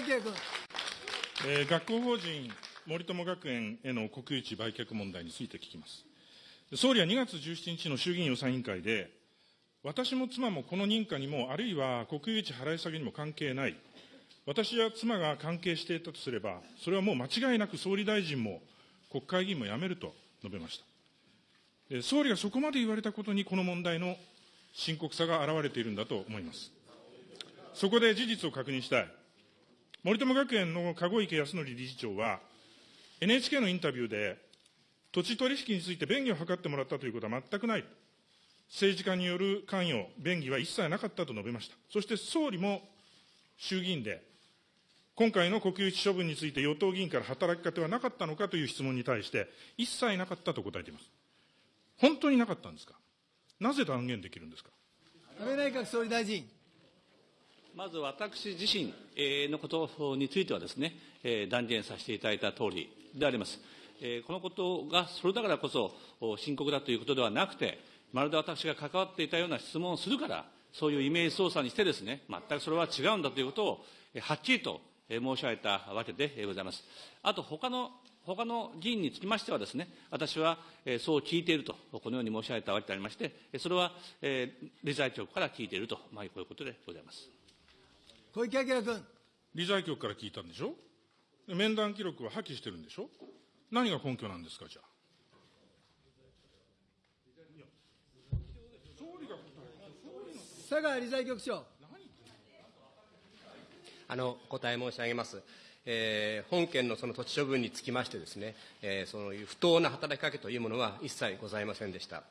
明君。えー学校法人森友学園への国有地売却問題について聞きます。総理は2月17日の衆議院予算委員会で、私も妻もこの認可にも、あるいは国有地払い下げにも関係ない、私や妻が関係していたとすれば、それはもう間違いなく総理大臣も国会議員も辞めると述べました。総理がそこまで言われたことに、この問題の深刻さが現れているんだと思います。そこで事実を確認したい。森友学園の籠池康則理事長は、NHK のインタビューで、土地取引について便宜を図ってもらったということは全くない。政治家による関与、便宜は一切なかったと述べました。そして総理も衆議院で、今回の国有地処分について与党議員から働きかけはなかったのかという質問に対して、一切なかったと答えています。本当になかったんですか？なぜ断言できるんですか？安倍内閣総理大臣。まず私自身のことについてはですね、断言させていただいたとおりであります。このことがそれだからこそ深刻だということではなくて、まるで私が関わっていたような質問をするから、そういうイメージ操作にしてですね、全くそれは違うんだということを、はっきりと申し上げたわけでございます。あと、他の他の議員につきましてはですね、私は、そう聞いていると、このように申し上げたわけでありまして、それは、理財局から聞いていると、まあ、こういうことでございます。小池晃君。理財局から聞いたんでしょ？で面談記録は破棄してるんでしょ？何が根拠なんですか、じゃあ？佐川理財局長。あの、お答え申し上げます。えー本件のその土地処分につきましてですね、えーそういう不当な働きかけというものは一切ございませんでした。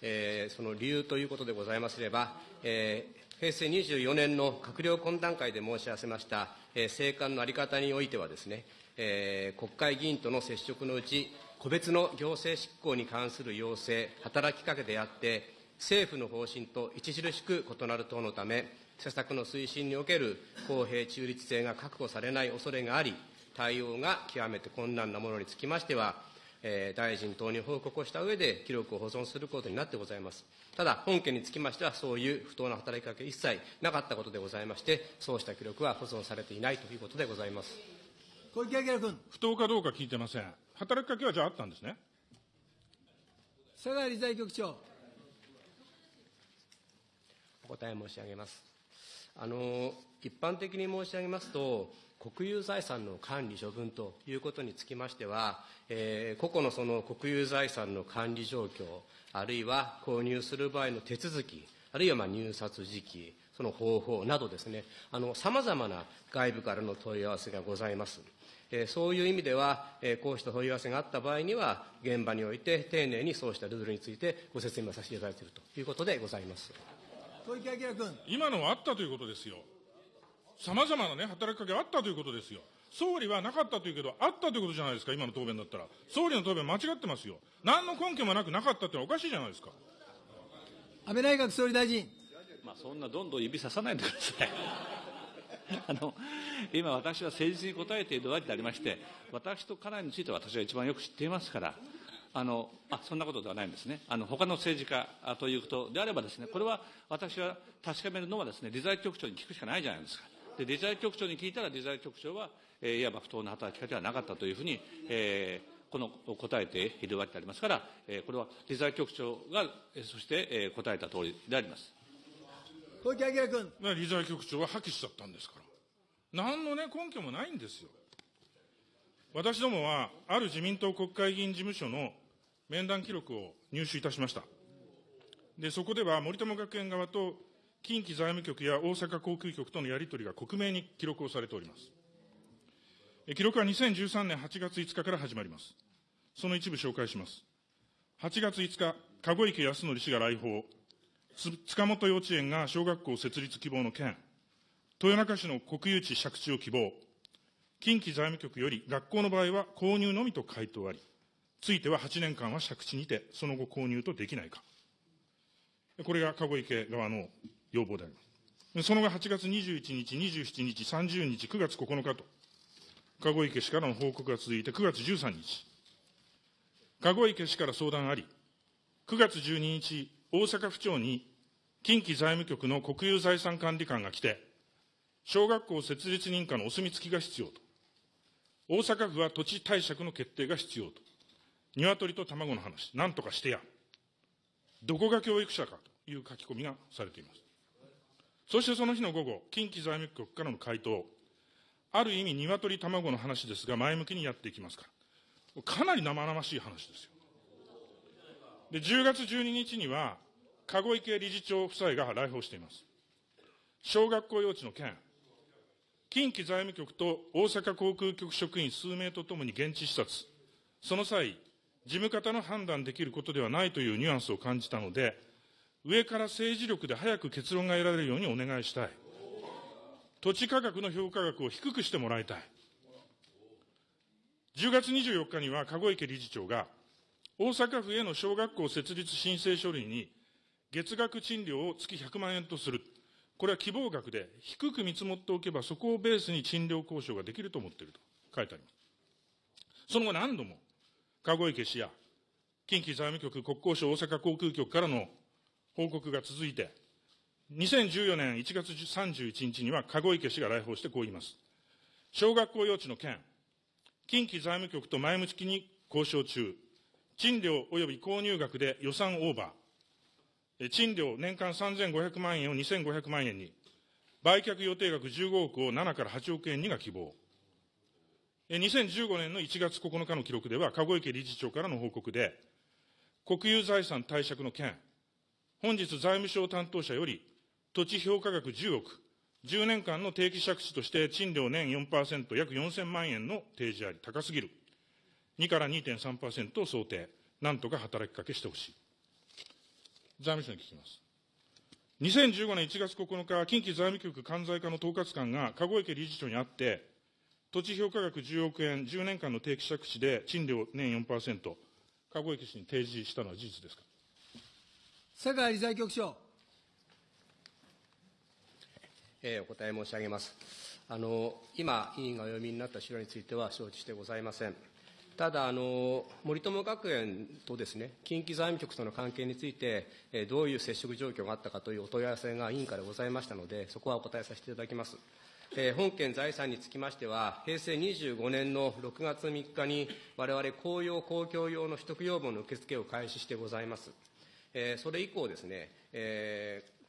えーその理由ということでございますれば、えー平成24年の閣僚懇談会で申し合わせました、えー政官の在り方においてはですね、えー国会議員との接触のうち、個別の行政執行に関する要請、働きかけであって、政府の方針と著しく異なる等のため、施策の推進における公平中立性が確保されない恐れがあり、対応が極めて困難なものにつきましては、えー大臣等に報告をした上で、記録を保存することになってございます。ただ、本件につきましては、そういう不当な働きかけ一切なかったことでございまして、そうした記録は保存されていないということでございます。小池晃君。不当かどうか聞いてません。働きかけはじゃああったんですね。佐川理財局長。お答え申し上げます。あの一般的に申し上げますと、国有財産の管理処分ということにつきましては、えー個々のその国有財産の管理状況、あるいは購入する場合の手続き、あるいはまあ入札時期、その方法などですね、さまざまな外部からの問い合わせがございます。えーそういう意味では、えーこうした問い合わせがあった場合には、現場において丁寧にそうしたルールについてご説明させていただいているということでございます。小池晃君。今のはあったということですよ。さまざまなね、働きかけあったということですよ。総理はなかったというけど、あったということじゃないですか、今の答弁だったら。総理の答弁間違ってますよ。何の根拠もなくなかったってのはおかしいじゃないですか。安倍内閣総理大臣。まあ、そんなどんどん指ささないでください。あの今、私は誠実に答えているわけでありまして、私と家内については私は一番よく知っていますから、あのあそんなことではないんですね、あの他の政治家あということであればです、ね、これは私は確かめるのはです、ね、理財局長に聞くしかないじゃないですか。で理財局長に聞いたら、理財局長は、えーいわば不当な働きかけはなかったというふうに、えーこの答えているわけでありますから、えーこれは理財局長が、えーそして、えー答えた通りであります。小池晃君。理財局長は破棄しちゃったんですから。何のね、根拠もないんですよ。私どもは、ある自民党国会議員事務所の面談記録を入手いたしました。で、そこでは森友学園側と近畿財務局や大阪航空局とのやり取りが克明に記録をされております。記録は2013年8月5日から始まります。その一部紹介します。8月5日、籠池康則氏が来訪。塚本幼稚園が小学校設立希望の件、豊中市の国有地借地を希望、近畿財務局より学校の場合は購入のみと回答あり、ついては8年間は借地にて、その後購入とできないか。これが籠池側の要望であります。その後8月21日、27日、30日、9月9日と、籠池氏からの報告が続いて9月13日、籠池氏から相談あり、9月12日、大阪府庁に近畿財務局の国有財産管理官が来て、小学校設立認可のお墨付きが必要と。大阪府は土地貸借の決定が必要と。鶏と卵の話、なんとかしてや。どこが教育者かという書き込みがされています。そしてその日の午後、近畿財務局からの回答。ある意味、鶏卵の話ですが、前向きにやっていきますから。かなり生々しい話ですよ。で、10月12日には、籠池理事長夫妻が来訪しています。小学校幼稚の件、近畿財務局と大阪航空局職員数名とともに現地視察、その際、事務方の判断できることではないというニュアンスを感じたので、上から政治力で早く結論が得られるようにお願いしたい。土地価格の評価額を低くしてもらいたい。10月24日には、籠池理事長が、大阪府への小学校設立申請書類に、月額賃料を月100万円とする。これは希望額で、低く見積もっておけば、そこをベースに賃料交渉ができると思っていると書いてあります。その後何度も、籠池氏や、近畿財務局、国交省大阪航空局からの報告が続いて、2014年1月31日には、籠池氏が来訪してこう言います。小学校幼稚の件、近畿財務局と前向きに交渉中、賃料及び購入額で予算オーバー、賃料年間3500万円を2500万円に、売却予定額15億を7から8億円にが希望。2015年の1月9日の記録では、籠池理事長からの報告で、国有財産貸借の件、本日財務省担当者より、土地評価額10億、10年間の定期借地として賃料年4%約4000万円の提示あり、高すぎる。2から2.3%を想定。なんとか働きかけしてほしい。財務省に聞きます。2015年1月9日、近畿財務局関西課の統括官が籠池理事長に会って、土地評価額10億円、10年間の定期借地で賃料年4%、籠池氏に提示したのは事実ですか？佐川理財局長。えーお答え申し上げます。あの今、委員がお読みになった資料については承知してございません。ただあの、森友学園とですね、近畿財務局との関係について、えーどういう接触状況があったかというお問い合わせが委員からございましたので、そこはお答えさせていただきます。えー本件財産につきましては、平成25年の6月3日に、我々公用公共用の取得要望の受付を開始してございます。えーそれ以降ですね、えー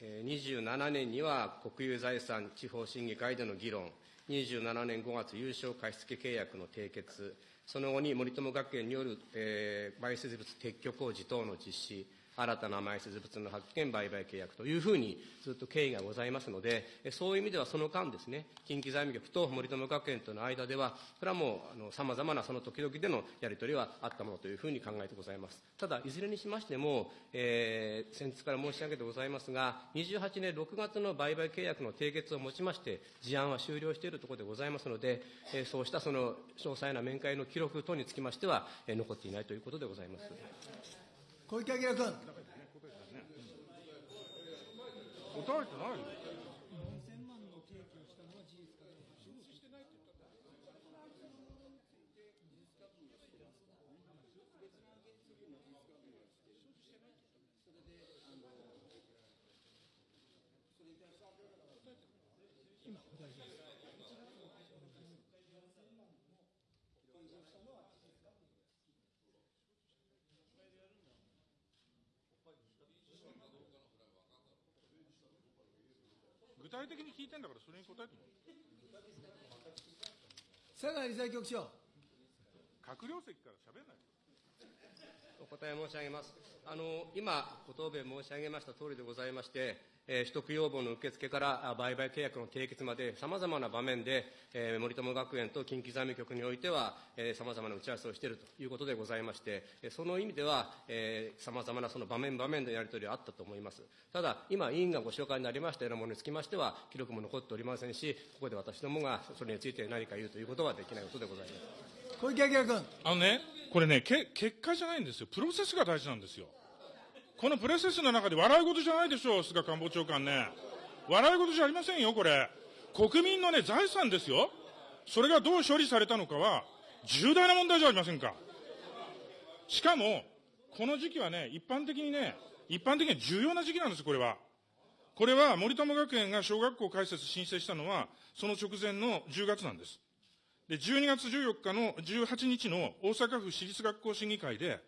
27年には国有財産地方審議会での議論、27年5月、優勝貸付契約の締結、その後に森友学園による、えー埋設物撤去工事等の実施、新たな埋設物の発見、売買契約というふうにずっと経緯がございますので、そういう意味ではその間ですね、近畿財務局と森友学園との間では、これはもうさまざまなその時々でのやり取りはあったものというふうに考えてございます。ただ、いずれにしましても、えー先日から申し上げてございますが、28年6月の売買契約の締結をもちまして、事案は終了しているところでございますので、えーそうしたその詳細な面会の記録等につきましては、えー残っていないということでございます。小池晃君。答えてないよ。体的に聞いてんだから、それに答えてもらう佐川理財局長。閣僚席から喋んないでお答え申し上げます。あの、今、ご答弁申し上げました通りでございまして、えー取得要望の受付から売買契約の締結まで、さまざまな場面で、えー森友学園と近畿財務局においては、さまざまな打ち合わせをしているということでございまして、その意味では、さまざまなその場面場面でやり取りはあったと思います。ただ、今、委員がご紹介になりましたようなものにつきましては、記録も残っておりませんし、ここで私どもがそれについて何か言うということはできないことでございます。小池晃君。あのね、これね、け結果じゃないんですよ。プロセスが大事なんですよ。このプロセスの中で笑い事じゃないでしょう、菅官房長官ね。笑い事じゃありませんよ、これ。国民のね、財産ですよ。それがどう処理されたのかは、重大な問題じゃありませんか。しかも、この時期はね、一般的にね、一般的に重要な時期なんです、これは。これは森友学園が小学校開設申請したのは、その直前の10月なんです。で、12月14日の18日の大阪府私立学校審議会で、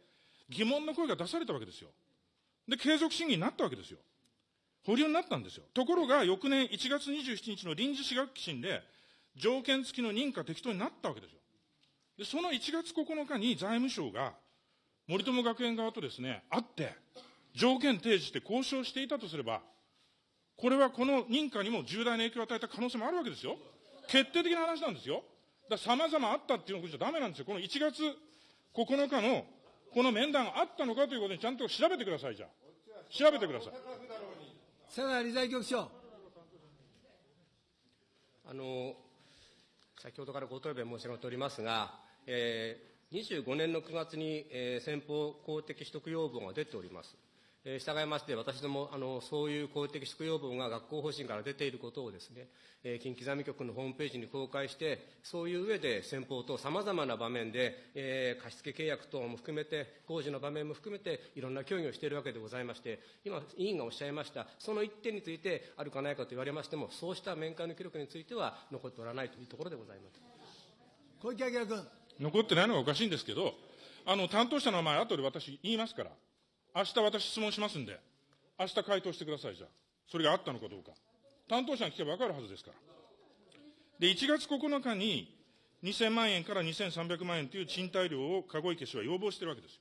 疑問の声が出されたわけですよ。で、継続審議になったわけですよ。保留になったんですよ。ところが、翌年1月27日の臨時私学期審で、条件付きの認可適当になったわけですよ。で、その1月9日に財務省が、森友学園側とですね、会って、条件提示して交渉していたとすれば、これはこの認可にも重大な影響を与えた可能性もあるわけですよ。決定的な話なんですよ。だから様々あったっていうのじゃダメなんですよ。この1月9日のこの面談があったのかということにちゃんと調べてください、じゃあ。調べてください。佐川理財局長。あの先ほどからご答弁申し上げておりますが、えー、25年の9月に、えー、先方公的取得要望が出ております。えー、従いまして、私どもあの、そういう公的取得要望が学校方針から出ていることをですね、えー、近畿財務局のホームページに公開して、そういう上で先方とさまざまな場面で、えー、貸付契約等も含めて、工事の場面も含めて、いろんな協議をしているわけでございまして、今、委員がおっしゃいました、その一点について、あるかないかと言われましても、そうした面会の記録については残っておらないというところでございます小池晃君。残ってないのがおかしいんですけど、あの担当者の名前、後で私言いますから。明日私質問しますんで、明日回答してください、じゃあ。それがあったのかどうか。担当者に聞けば分かるはずですから。で、1月9日に2000万円から2300万円という賃貸料を籠池氏は要望してるわけですよ。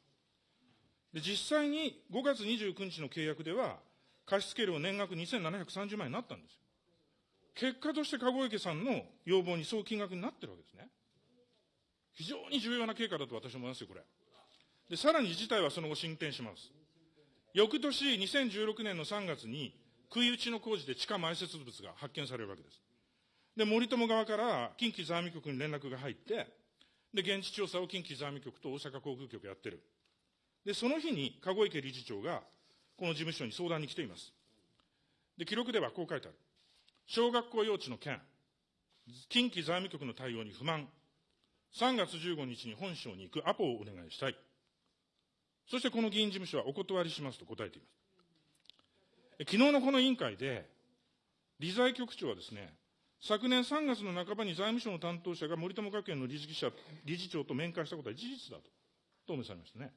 で、実際に5月29日の契約では、貸付料年額2730万円になったんですよ。結果として籠池さんの要望にそう金額になってるわけですね。非常に重要な経過だと私は思いますよ、これ。で、さらに事態はその後進展します。翌年、2016年の3月に、食い打ちの工事で地下埋設物が発見されるわけです。で、森友側から近畿財務局に連絡が入って、で、現地調査を近畿財務局と大阪航空局やってる。で、その日に、籠池理事長が、この事務所に相談に来ています。で、記録ではこう書いてある。小学校幼稚の件、近畿財務局の対応に不満、3月15日に本省に行くアポをお願いしたい。そしてこの議員事務所はお断りしますと答えています。昨日のこの委員会で、理財局長はですね、昨年3月の半ばに財務省の担当者が森友学園の理事者理事長と面会したことは事実だと、答弁されましたね。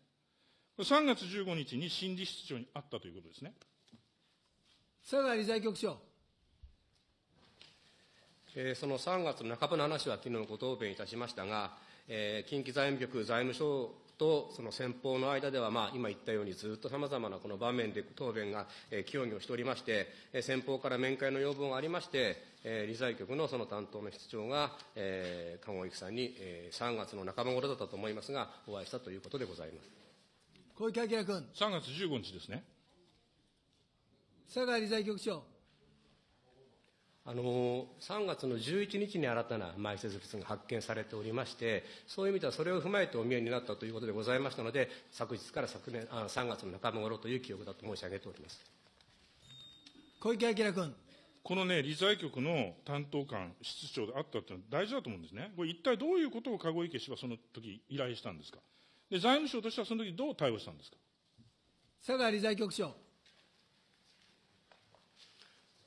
3月15日に新理事長に会ったということですね。佐川理財局長。えー、その3月の半ばの話は昨日ご答弁いたしましたが、えー、近畿財務局財務省とその先方の間では、まあ、今言ったようにずっとさまざまなこの場面で答弁が、えー、協議をしておりまして、えー、先方から面会の要望がありまして、えー、理財局のその担当の室長が、えー、鴨育さんに、えー、3月の半ば頃だったと思いますが、お会いしたということでございます。小池晃君。3月15日ですね。佐川理財局長。あの3月の11日に新たな埋設物が発見されておりまして、そういう意味ではそれを踏まえてお見えになったということでございましたので、昨日から昨年あ3月の半ば頃という記憶だと申し上げております小池晃君。このね、理財局の担当官、室長であったっていうのは大事だと思うんですね。これ一体どういうことを籠池氏はその時依頼したんですか？で、財務省としてはその時どう対応したんですか？佐川理財局長。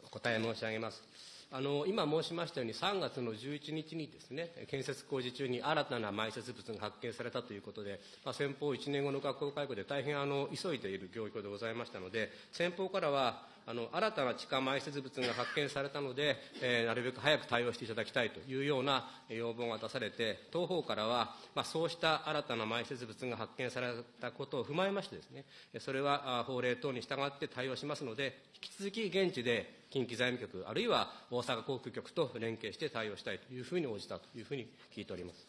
お答え申し上げます。あの今申しましたように、3月の11日にですね、建設工事中に新たな埋設物が発見されたということで、まあ、先方1年後の学校開校で大変あの急いでいる状況でございましたので、先方からは、あの新たな地下埋設物が発見されたので、えー、なるべく早く対応していただきたいというような要望が出されて、当方からは、まあ、そうした新たな埋設物が発見されたことを踏まえましてですね、それは法令等に従って対応しますので、引き続き現地で近畿財務局、あるいは大阪航空局と連携して対応したいというふうに応じたというふうに聞いております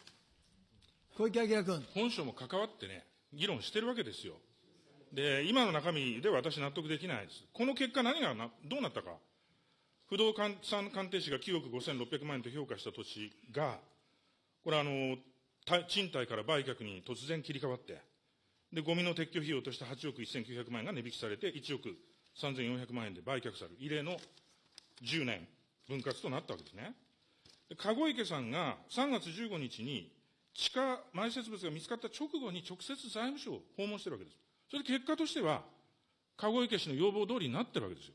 小池晃君。本省も関わってね、議論してるわけですよ。で、今の中身では私納得できないです。この結果何がな、どうなったか。不動産鑑定士が9億5600万円と評価した土地が、これあの、賃貸から売却に突然切り替わって、で、ゴミの撤去費用として8億1900万円が値引きされて、1億3400万円で売却される、異例の10年分割となったわけですね。籠池さんが3月15日に地下埋設物が見つかった直後に直接財務省を訪問してるわけです。それで結果としては、籠池氏の要望通りになってるわけですよ。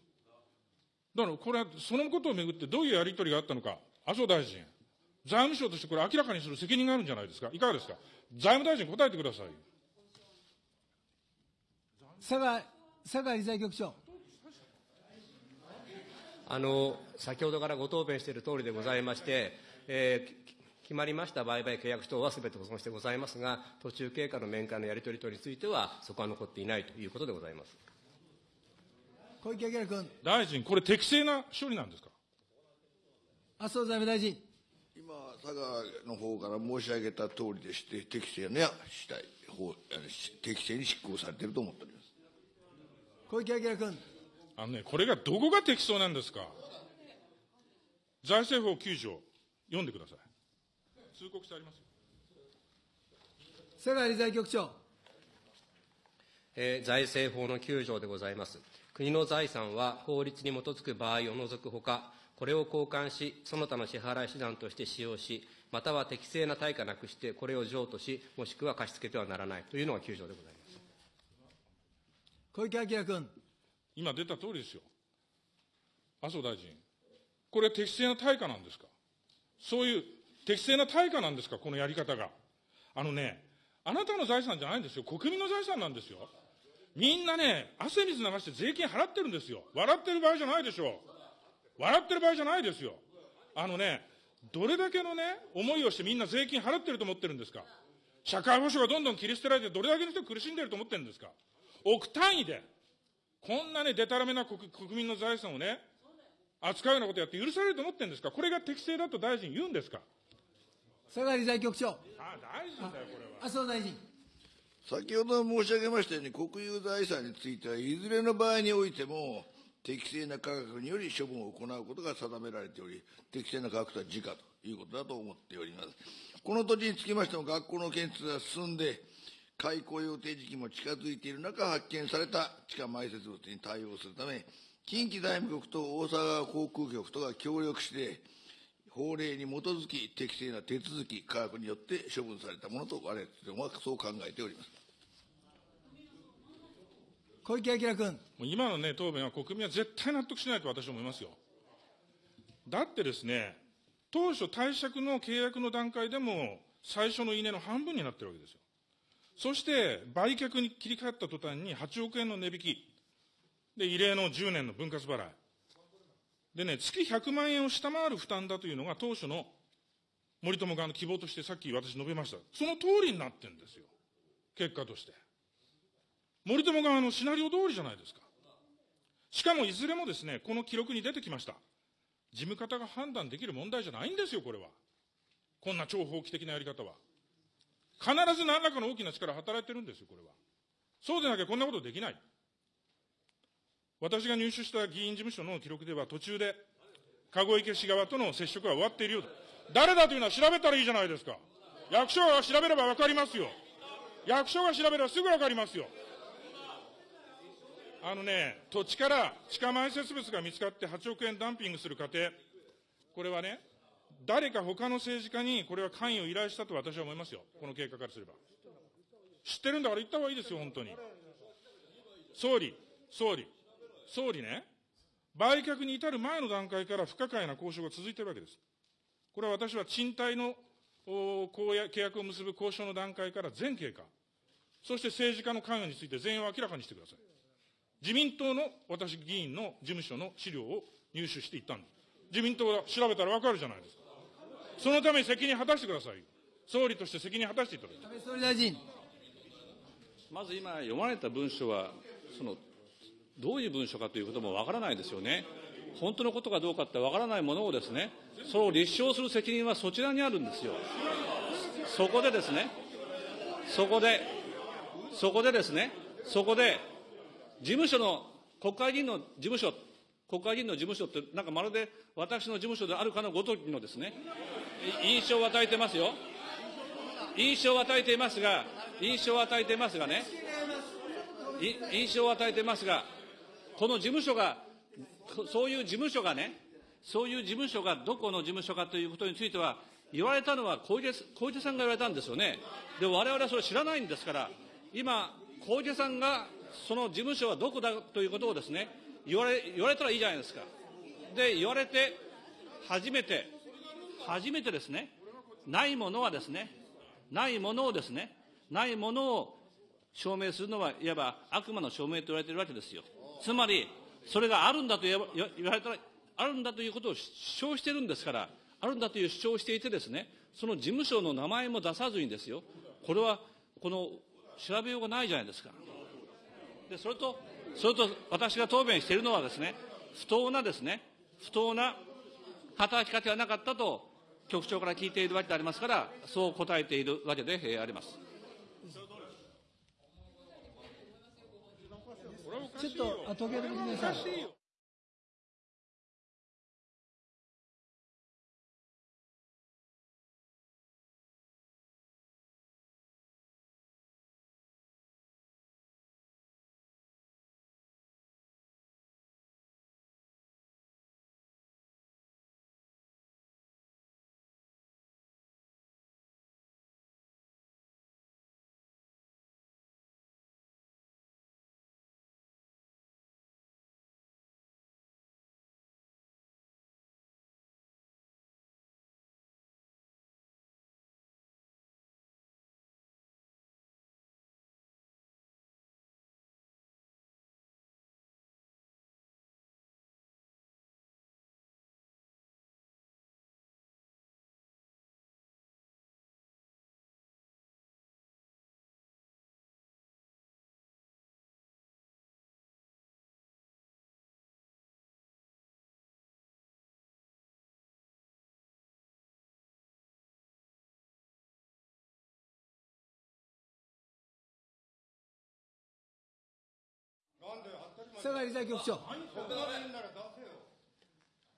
だからこれは、そのことをめぐってどういうやり取りがあったのか、麻生大臣、財務省としてこれ明らかにする責任があるんじゃないですか。いかがですか。財務大臣答えてください。佐賀、佐賀理財局長。あの先ほどからご答弁しているとおりでございまして、えー決まりました売買契約等はすべて保存してございますが、途中経過の面会のやり取り等については、そこは残っていないということでございます。小池晃君。大臣、これ適正な処理なんですか？麻生財務大臣。今、佐賀の方から申し上げた通りでして、適正にはしたい法、適正に執行されていると思っております。小池晃君。あのね、これがどこが適当なんですか？財政法9条、読んでください。通告してありますよ。佐賀理財局長。えー財政法の9条でございます。国の財産は法律に基づく場合を除くほか、これを交換し、その他の支払い手段として使用し、または適正な対価なくして、これを譲渡し、もしくは貸し付けてはならないというのが9条でございます。小池晃君。今出た通りですよ。麻生大臣、これ適正な対価なんですか？そういう適正な対価なんですかこのやり方が。あのね、あなたの財産じゃないんですよ。国民の財産なんですよ。みんなね、汗水流して税金払ってるんですよ。笑ってる場合じゃないでしょう。笑ってる場合じゃないですよ。あのね、どれだけのね、思いをしてみんな税金払ってると思ってるんですか社会保障がどんどん切り捨てられて、どれだけの人が苦しんでると思ってるんですか億単位で、こんなね、でたらめな国国民の財産をね、扱うようなことやって許されると思ってるんですかこれが適正だと大臣言うんですか佐賀理財局長。あ、大臣だよ、これは。麻生大臣。先ほど申し上げましたように、国有財産については、いずれの場合においても、適正な価格により処分を行うことが定められており、適正な価格とは時価ということだと思っております。この土地につきましても、学校の建設が進んで、開校予定時期も近づいている中、発見された地下埋設物に対応するため、近畿財務局と大阪川航空局とが協力して、法令に基づき適正な手続き、価格によって処分されたものと、我々どもはそう考えております。小池晃君。もう今のね、答弁は国民は絶対納得しないと私は思いますよ。だってですね、当初貸借の契約の段階でも、最初の稲の半分になってるわけですよ。そして、売却に切り替わった途端に8億円の値引き。で、異例の10年の分割払い。でね、月100万円を下回る負担だというのが当初の森友側の希望としてさっき私述べました。その通りになってるんですよ。結果として。森友側のシナリオ通りじゃないですか。しかもいずれもですね、この記録に出てきました。事務方が判断できる問題じゃないんですよ、これは。こんな超法規的なやり方は。必ず何らかの大きな力働いてるんですよ、これは。そうでなきゃこんなことできない。私が入手した議員事務所の記録では途中で、籠池氏側との接触は終わっているようだ。誰だというのは調べたらいいじゃないですか。役所が調べればわかりますよ。役所が調べればすぐわかりますよ。あのね、土地から地下埋設物が見つかって8億円ダンピングする過程、これはね、誰か他の政治家にこれは関与を依頼したと私は思いますよ。この経過からすれば。知ってるんだから言った方がいいですよ、本当に。総理、総理、総理ね、売却に至る前の段階から不可解な交渉が続いているわけです。これは私は賃貸の契約を結ぶ交渉の段階から全経過、そして政治家の関与について全容を明らかにしてください。自民党の私議員の事務所の資料を入手していったんです。自民党は調べたらわかるじゃないですか。そのために責任果たしてくださいよ。総理として責任果たしていただきたい。安倍総理大臣。まず今読まれた文書は、その、どういう文書かということもわからないですよね。本当のことかどうかってわからないものをですね、それを立証する責任はそちらにあるんですよ。そこでですね、そこで、そこでですね、そこで、事務所の、国会議員の事務所、国会議員の事務所って、なんかまるで私の事務所であるかのごときのですね、印象を与えてますよ。印象を与えていますが、印象を与えていますがね、印象を与えていますが、この事務所が、そういう事務所がね、そういう事務所がどこの事務所かということについては、言われたのは小池小池さんが言われたんですよね。で、我々はそれ知らないんですから、今、小池さんが、その事務所はどこだということをですね、言われ、言われたらいいじゃないですか。で言われて、初めて、初めてですね、ないものはですね、ないものをですね、ないものを証明するのは、いわば悪魔の証明と言われているわけですよ。つまり、それがあるんだと言われたら、あるんだということを主張してるんですから、あるんだという主張をしていてですね、その事務所の名前も出さずにですよ、これは、この、調べようがないじゃないですか。で、それと、それと私が答弁しているのはですね、不当なですね、不当な働きかけはなかったと、局長から聞いているわけでありますから、そう答えているわけであります。ちょっと、あ時計止めてください。佐賀理財局長。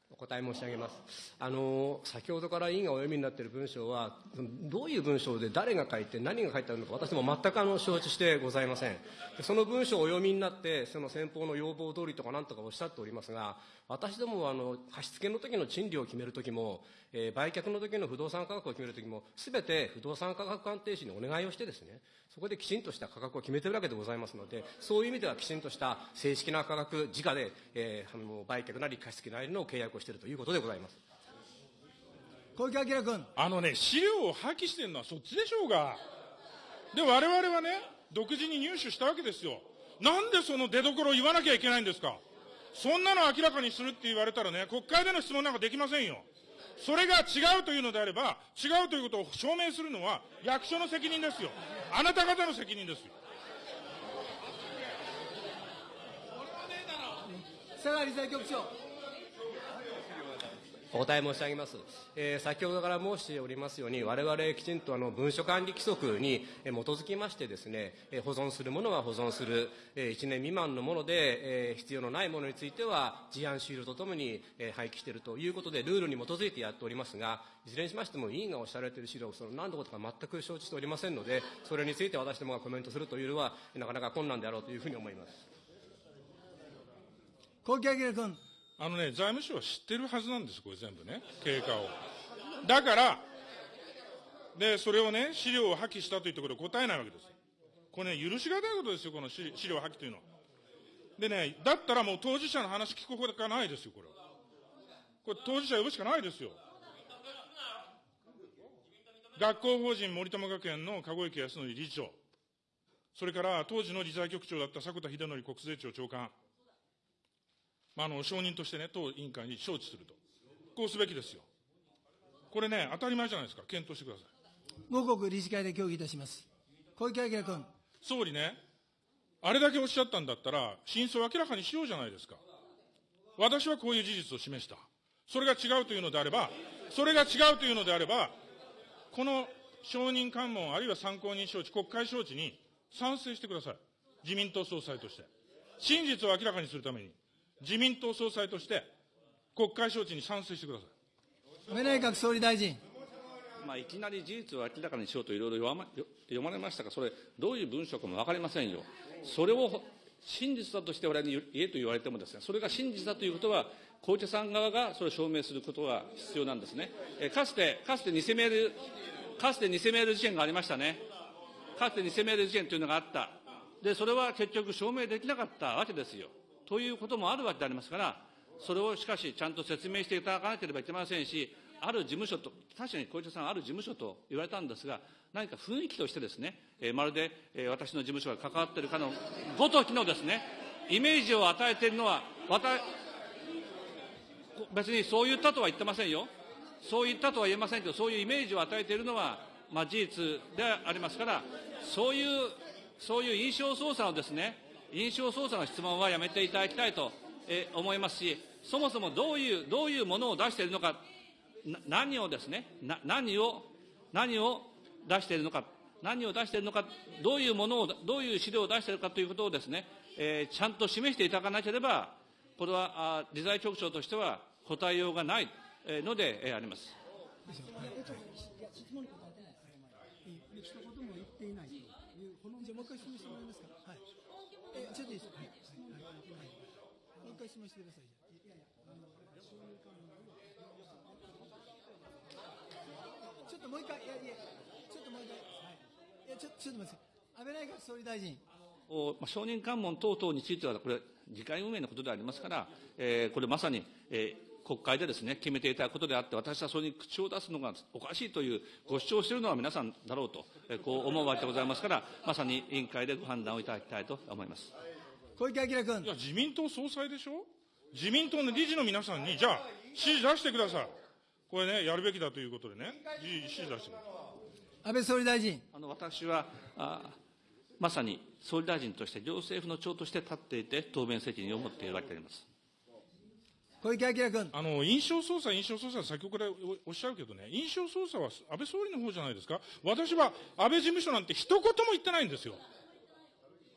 お答え申し上げます。あの、先ほどから委員がお読みになっている文章は、どういう文章で誰が書いて何が書いてあるのか、私も全くあの承知してございません。でその文章をお読みになって、その先方の要望通りとかなんとかおっしゃっておりますが、私どもはあの貸付の時の賃料を決める時も、えー売却の時の不動産価格を決める時も、すべて不動産価格鑑定士にお願いをしてですね、そこできちんとした価格を決めているわけでございますので、そういう意味ではきちんとした正式な価格、直で、えーあの売却なり貸付なりの契約をしているということでございます。小池晃君。あのね、資料を破棄してるのはそっちでしょうが。で、我々はね、独自に入手したわけですよ。なんでその出所を言わなきゃいけないんですか。そんなの明らかにするって言われたらね、国会での質問なんかできませんよ。それが違うというのであれば、違うということを証明するのは役所の責任ですよ。あなた方の責任ですよ。佐賀理財局長。お答え申し上げます。えー先ほどから申しておりますように、我々きちんとあの文書管理規則に基づきましてですね、保存するものは保存する、1年未満のもので、えー必要のないものについては、事案シールとともに、廃棄しているということで、ルールに基づいてやっておりますが、いずれにしましても、委員がおっしゃられている資料その何のことか全く承知しておりませんので、それについて私どもがコメントするというのは、なかなか困難であろうというふうに思います。小池晃君。あのね、財務省は知ってるはずなんです、これ全部ね、経過を。だから、で、それをね、資料を破棄したというところで答えないわけです。これね、許しがたいことですよ、この資料破棄というのは。でね、だったらもう当事者の話聞くほかないですよ、これは。これ当事者呼ぶしかないですよ。学校法人森友学園の籠池康則理事長、それから当時の理財局長だった迫田秀則国税庁長官、まあ、あの承認としてね、当委員会に招致すると、こうすべきですよ。これね、当たり前じゃないですか、検討してください。五国理事会で協議いたします。小池晃君。総理ね、あれだけおっしゃったんだったら、真相を明らかにしようじゃないですか。私はこういう事実を示した。それが違うというのであれば、それが違うというのであれば、この承認喚問、あるいは参考人招致、国会招致に賛成してください。自民党総裁として。真実を明らかにするために、自民党総裁として、国会招致に賛成してください。安倍内閣総理大臣。まあ、いきなり事実を明らかにしようといろいろ読まよ読まれましたが、それ、どういう文章かも分かりませんよ。それを真実だとして我々に言えと言われてもですね、それが真実だということは、小池さん側がそれを証明することが必要なんですね。えかつて、かつて偽メール、かつて偽メール事件がありましたね。かつて偽メール事件というのがあった。で、それは結局証明できなかったわけですよ。ということもあるわけでありますから、それをしかし、ちゃんと説明していただかなければいけませんし、ある事務所と、確かに小池さん、ある事務所と言われたんですが、何か雰囲気としてですね、えーまるで、えー私の事務所が関わっているかのごときのですね、イメージを与えているのは、別にそう言ったとは言ってませんよ。そう言ったとは言えませんけど、そういうイメージを与えているのは、まあ、事実でありますから、そういう、そういう印象操作のですね、印象操作の質問はやめていただきたいと、えー思いますし、そもそもどういう、どういうものを出しているのか、な何をですね、な何を、何を出しているのか、何を出しているのか、どういうものを、どういう資料を出しているかということをですね、えーちゃんと示していただかなければ、これはあ理財局長としては答えようがないえーので、えーあります。一言も言っていないという、このじゃあもう一回質問してもらえますか。はい。え、ちょっといいですか。はい。はい。はいもう一回質問してください。いやいや、あの、そういう感じちょっともう一回、いやいや、ちょっともう一回、はい。いや、ちょちょっと待って。安倍内閣総理大臣。おまあ承認喚問等々については、これ、議会運営のことでありますから、えーこれまさに、えー国会でですね、決めていただくことであって、私はそれに口を出すのがおかしいというご主張しているのは皆さんだろうと、えこう思うわけでございますから、まさに委員会でご判断をいただきたいと思います。小池晃君い。や、自民党総裁でしょ？自民党の理事の皆さんに、じゃあ、指示出してください。これね、やるべきだということでね、指示出してください。安倍総理大臣。あの私はあまさに総理大臣として、行政府の長として立っていて、答弁責任を持っているわけであります。小池晃君。あの、印象操作、印象操作、先ほどからおおっしゃるけどね、印象操作は安倍総理の方じゃないですか？私は安倍事務所なんて一言も言ってないんですよ。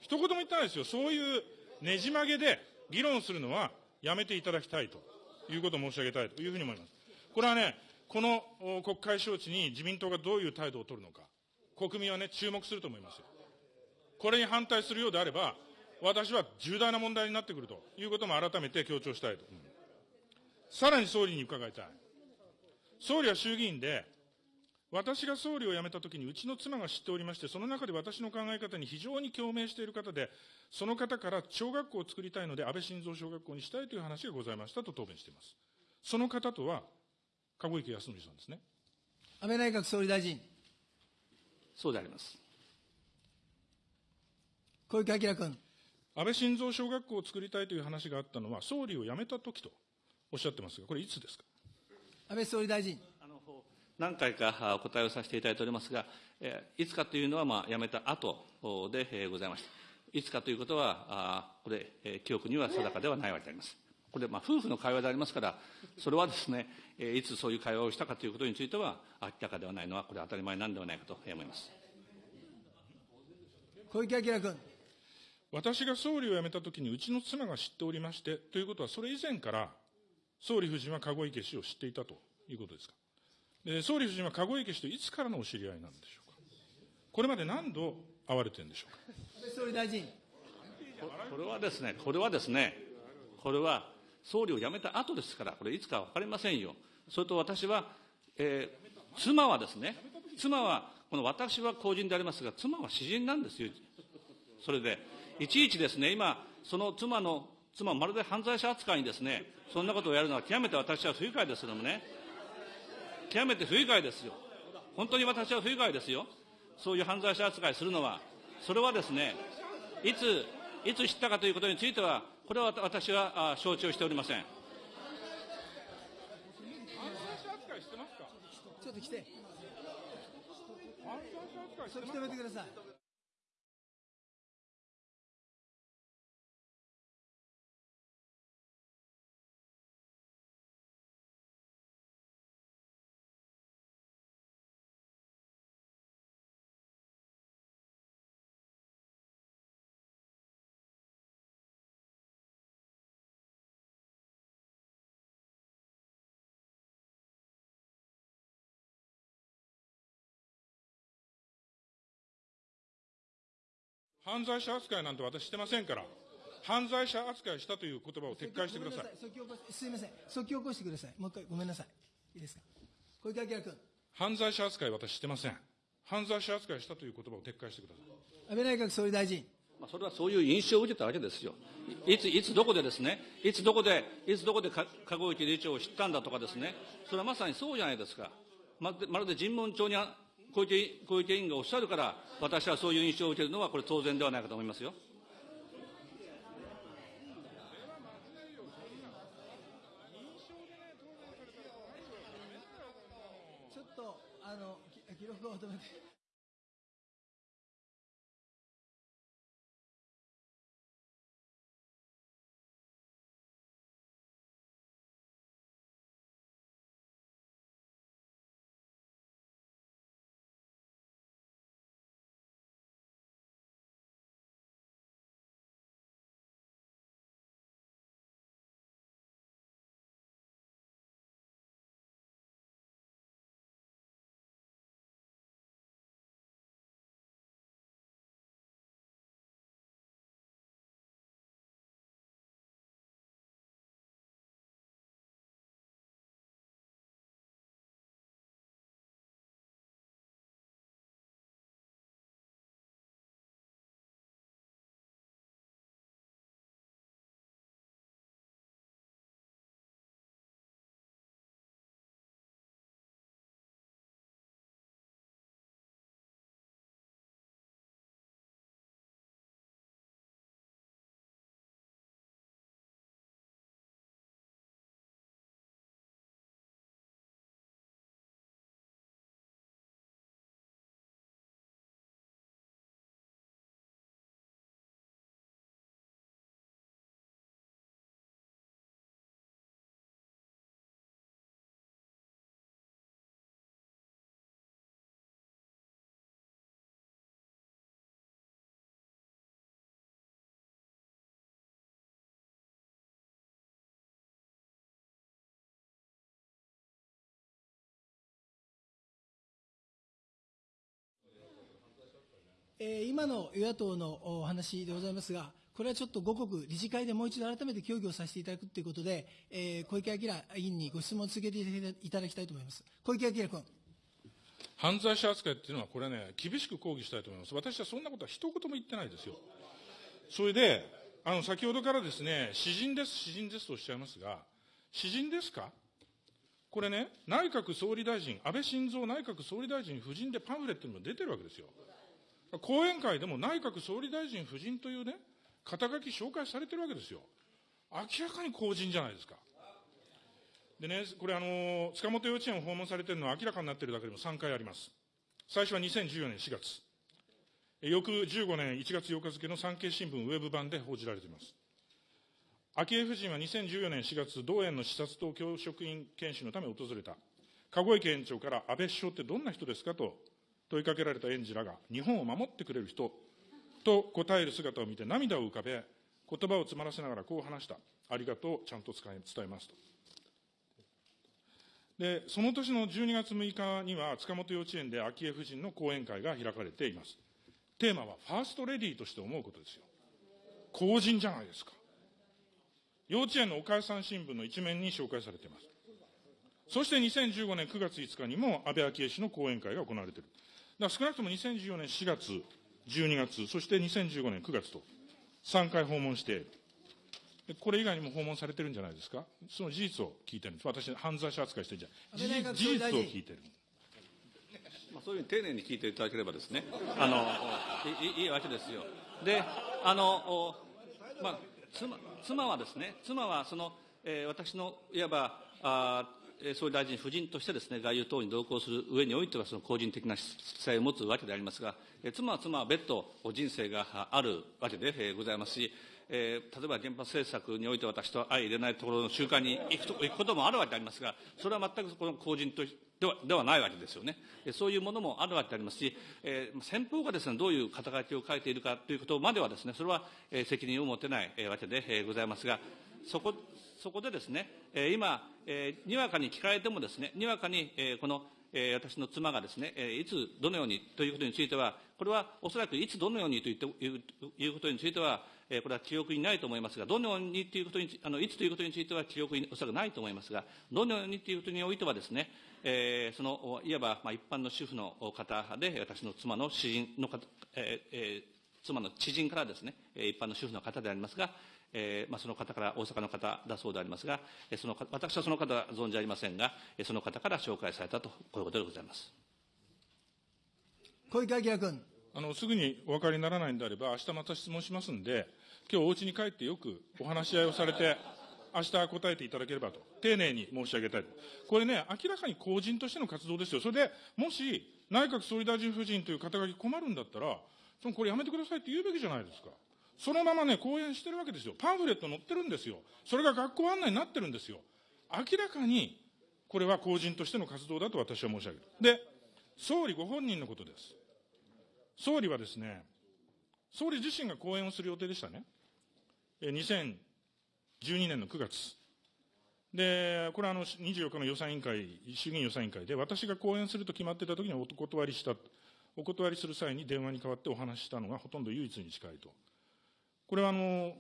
一言も言ってないですよ。そういうねじ曲げで議論するのはやめていただきたいということを申し上げたいというふうに思います。これはね、この国会招致に自民党がどういう態度を取るのか、国民はね、注目すると思いますよ。これに反対するようであれば、私は重大な問題になってくるということも改めて強調したいと。さらに総理に伺いたい。総理は衆議院で、私が総理を辞めたときに、うちの妻が知っておりまして、その中で私の考え方に非常に共鳴している方で、その方から小学校を作りたいので、安倍晋三小学校にしたいという話がございましたと答弁しています。その方とは、籠池康則さんですね。安倍内閣総理大臣。そうであります。小池晃君。安倍晋三小学校を作りたいという話があったのは、総理を辞めたときとおっしゃってますが、これいつですか？安倍総理大臣。何回かあお答えをさせていただいておりますが、えーいつかというのは、まあ、辞めた後おで、えーございました。いつかということは、これ、えー記憶には定かではないわけであります。これ、まあ、夫婦の会話でありますから、それはですね、えーいつそういう会話をしたかということについては、明らかではないのは、これ当たり前なんではないかと思います。小池晃君。私が総理を辞めたときに、うちの妻が知っておりまして、ということは、それ以前から、総理夫人は籠池氏を知っていたということですか？で総理夫人は籠池氏といつからのお知り合いなんでしょうか？これまで何度会われてるんでしょうか？安倍総理大臣。ここれはですね、これはですね、これは総理を辞めた後ですから、これいつか分かりませんよ。それと私は、えー妻はですね、妻は、この私は公人でありますが、妻は詩人なんですよ。それで、いちいちですね、今、その妻の、妻まるで犯罪者扱いにですね、そんなことをやるのは極めて私は不愉快ですけどもね、極めて不愉快ですよ。本当に私は不愉快ですよ。そういう犯罪者扱いするのは、それはですね、いつ、いつ知ったかということについては、これは私はあ承知をしておりません。犯罪者扱いしてますか？ちょっと来て。犯罪者扱いしそれてますか？止めてください。犯罪者扱いなんて私してませんから、犯罪者扱いしたという言葉を撤回してください。すみません。即起起こしてください。もう一回ごめんなさい。いいですか。小池晃君。犯罪者扱い私してません。犯罪者扱いしたという言葉を撤回してください。安倍内閣総理大臣。まあ、それはそういう印象を受けたわけですよ。いつ、いつどこでですね、いつどこで、いつどこでか籠池理事長を知ったんだとかですね、それはまさにそうじゃないですか。まるでまるで尋問帳に小池小池委員がおっしゃるから、私はそういう印象を受けるのは、これ当然ではないかと思いますよ。ちょっと、あの、記録を止めて。えー今の与野党のお話でございますが、これはちょっと五国理事会でもう一度改めて協議をさせていただくということで、えー小池晃委員にご質問を続けていただきたいと思います。小池晃君。犯罪者扱いっていうのは、これね、厳しく抗議したいと思います。私はそんなことは一言も言ってないですよ。それで、あの、先ほどからですね、詩人です、詩人ですとおっしゃいますが、詩人ですか？これね、内閣総理大臣、安倍晋三内閣総理大臣夫人でパンフレットにも出てるわけですよ。講演会でも内閣総理大臣夫人というね、肩書き紹介されてるわけですよ。明らかに公人じゃないですか。でね、これあの、塚本幼稚園を訪問されてるのは明らかになってるだけでも3回あります。最初は2014年4月。翌15年1月8日付の産経新聞ウェブ版で報じられています。昭恵夫人は2014年4月、同園の視察と教職員研修のため訪れた。籠池園長から安倍首相ってどんな人ですかと問いかけられた園児らが、日本を守ってくれる人と答える姿を見て涙を浮かべ、言葉を詰まらせながらこう話した。ありがとう、ちゃんと伝えますと。で、その年の12月6日には、塚本幼稚園で昭恵夫人の講演会が開かれています。テーマは、ファーストレディーとして思うことですよ。公人じゃないですか。幼稚園のお母さん新聞の一面に紹介されています。そして2015年9月5日にも安倍昭恵氏の講演会が行われている。だ少なくとも2014年4月、12月、そして2015年9月と3回訪問している。でこれ以外にも訪問されてるんじゃないですか？その事実を聞いてるんです。私、犯罪者扱いしてるんじゃない。事実を聞いてる。まあ、そういうふうに丁寧に聞いていただければですね、あのいいいいわけですよ。で、あの、おまあ、妻妻はですね、妻はその、えー私のいわばあ総理大臣夫人としてですね、外遊等に同行する上においては、その個人的な記載を持つわけでありますが、え妻は妻は別途人生があるわけで、ございますし、えー例えば原発政策において私と相入れないところの集会に行くと行くこともあるわけでありますが、それは全くこの公人とではではないわけですよね。えーそういうものもあるわけでありますし、えー先方がですね、どういう肩書きを書いているかということまではですね、それは、えー責任を持てない、わけで、ございますが、そこ、そこでですね、え今、えにわかに聞かれてもですね、にわかに、えこの、え私の妻がですね、えいつ、どのようにということについては、これはおそらくいつどのようにということについては、えこれは記憶にないと思いますが、どのようにということにあの、いつということについては記憶におそらくないと思いますが、どのようにということにおいてはですね、えその、いわば、まあ、一般の主婦の方で、私の妻の詩人の方、えーえー妻の知人からですね、えー一般の主婦の方でありますが、えーまあ、その方から、大阪の方だそうでありますが、えーそのか私はその方は存じありませんが、えーその方から紹介されたと、こういうことでございます。小池晃君。あの、すぐにお分かりにならないんであれば、明日また質問しますんで、今日お家に帰ってよくお話し合いをされて、明日答えていただければと、丁寧に申し上げたいと。これね、明らかに公人としての活動ですよ。それで、もし、内閣総理大臣夫人という肩書き困るんだったら、そのこれやめてくださいって言うべきじゃないですか。そのままね、講演してるわけですよ。パンフレット載ってるんですよ。それが学校案内になってるんですよ。明らかに、これは公人としての活動だと私は申し上げる。で、総理ご本人のことです。総理はですね、総理自身が講演をする予定でしたね。2012年の9月。で、これはあの24日の予算委員会、衆議院予算委員会で、私が講演すると決まってた時にお断りした。お断りする際に電話に代わってお話ししたのがほとんど唯一に近いと。これはあの、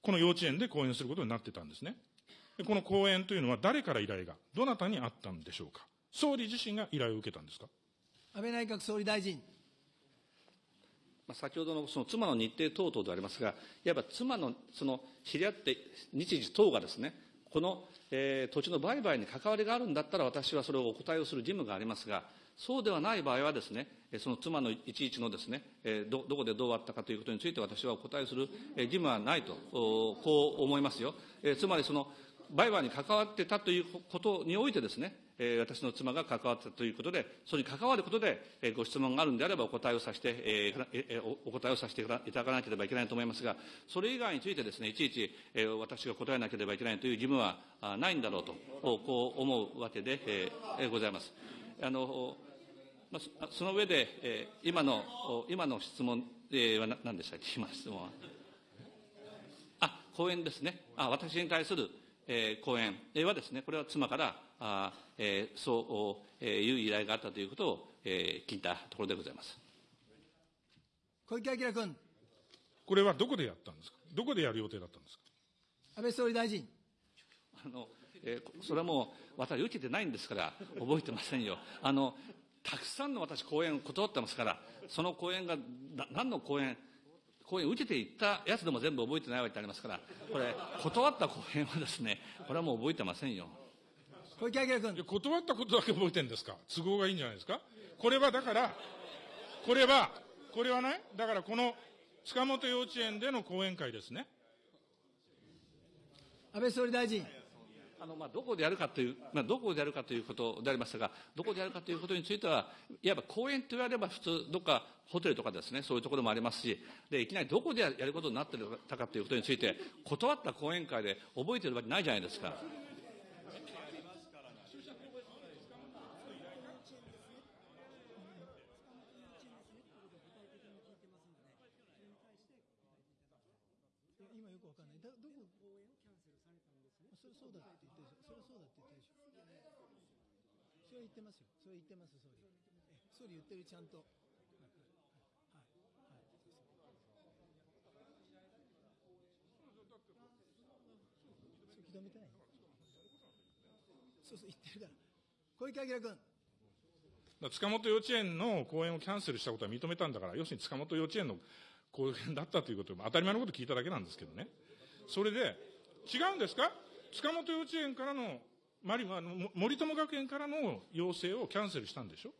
この幼稚園で講演することになってたんですね。でこの講演というのは誰から依頼が、どなたにあったんでしょうか。総理自身が依頼を受けたんですか？安倍内閣総理大臣。まあ、先ほどのその妻の日程等々でありますが、いわば妻のその知り合って日時等がですね、この、えー土地の売買に関わりがあるんだったら、私はそれをお答えをする義務がありますが、そうではない場合はですね、その妻のいちいちのですね、どどこでどうあったかということについて、私はお答えする義務はないと、こう思いますよ。つまりその売買に関わってたということにおいてですね、私の妻が関わったということで、それに関わることで、ご質問があるんであればお答えをさせて、お答えをさせていただかなければいけないと思いますが、それ以外についてですね、いちいち、私が答えなければいけないという義務はないんだろうと、こう思うわけで、ございます。あのまあ、そその上で、えー今の、お今の質問、えーはな何でしたっけ、今の質問は。あ、講演ですね。あ、私に対する、えー講演はですね、これは妻から、あえーそう、えーいう依頼があったということを、えー聞いたところでございます。小池晃君。これはどこでやったんですか？どこでやる予定だったんですか？安倍総理大臣。あの、えーそれはもう、私受けてないんですから、覚えてませんよ。あの、たくさんの私講演を断ってますから、その講演が、な何の講演、講演を受けていったやつでも全部覚えてないわけでありますから、これ、断った講演はですね、これはもう覚えてませんよ。小池晃君。断ったことだけ覚えてるんですか？都合がいいんじゃないですか？これはだから、これは、これはね、だからこの塚本幼稚園での講演会ですね。安倍総理大臣。あのまあ、どこでやるかという、まあ、どこでやるかということでありましたが、どこでやるかということについては、いわば公園と言われれば、普通、どっかホテルとかですね、そういうところもありますし、でいきなりどこでやることになってたかということについて、断った講演会で覚えてるわけないじゃないですか。今よくわかんない。だどこ応援をキャンセルされたんですね。それそうだって言ってるでしょ。それそうだって言ってるでしょ。それは言ってますよ。それは言ってます、総理。総理言ってる、ちゃんと。はい。はい。はい。そう認めてない。そうそう言ってるから。小池晃君。だ塚本幼稚園の講演をキャンセルしたことは認めたんだから、要するに塚本幼稚園の講演だったとい。うこと当たり前のこと聞い。ただけなんですけどね。それで、違うんですか塚本幼稚園からの、マリあのも森友学園からの要請をキャンセルしたんでしょ？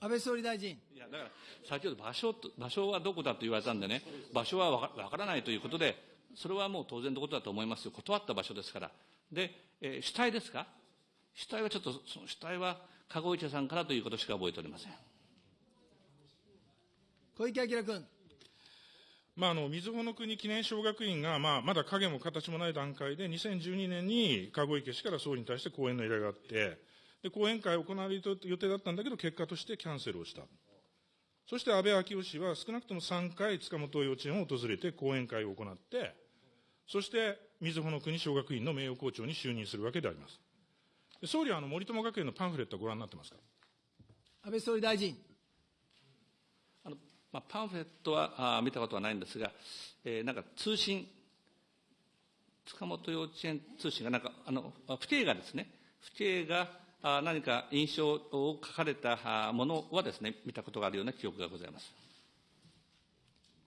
安倍総理大臣。いやだから先ほど場所と場所はどこだと言われたんでね、場所はわかわからないということで、それはもう当然のことだと思いますよ、断った場所ですから。で、えー主体ですか？主体はちょっと、その主体は籠池さんからということしか覚えておりません。小池晃君。まあ、あの、みずほの国記念小学院が、まあ、まだ影も形もない段階で、2012年に籠池氏から総理に対して講演の依頼があって、で、講演会を行われる予定だったんだけど、結果としてキャンセルをした。そして安倍昭夫氏は少なくとも3回塚本幼稚園を訪れて講演会を行って、そして、みずほの国小学院の名誉校長に就任するわけであります。総理はあの森友学園のパンフレットはご覧になってますか？安倍総理大臣。まあ、パンフレットはあ見たことはないんですが、えーなんか通信、塚本幼稚園通信がなんか、あの、あ不定がですね、不定が、あ何か印象を書かれたあものはですね、見たことがあるような記憶がございます。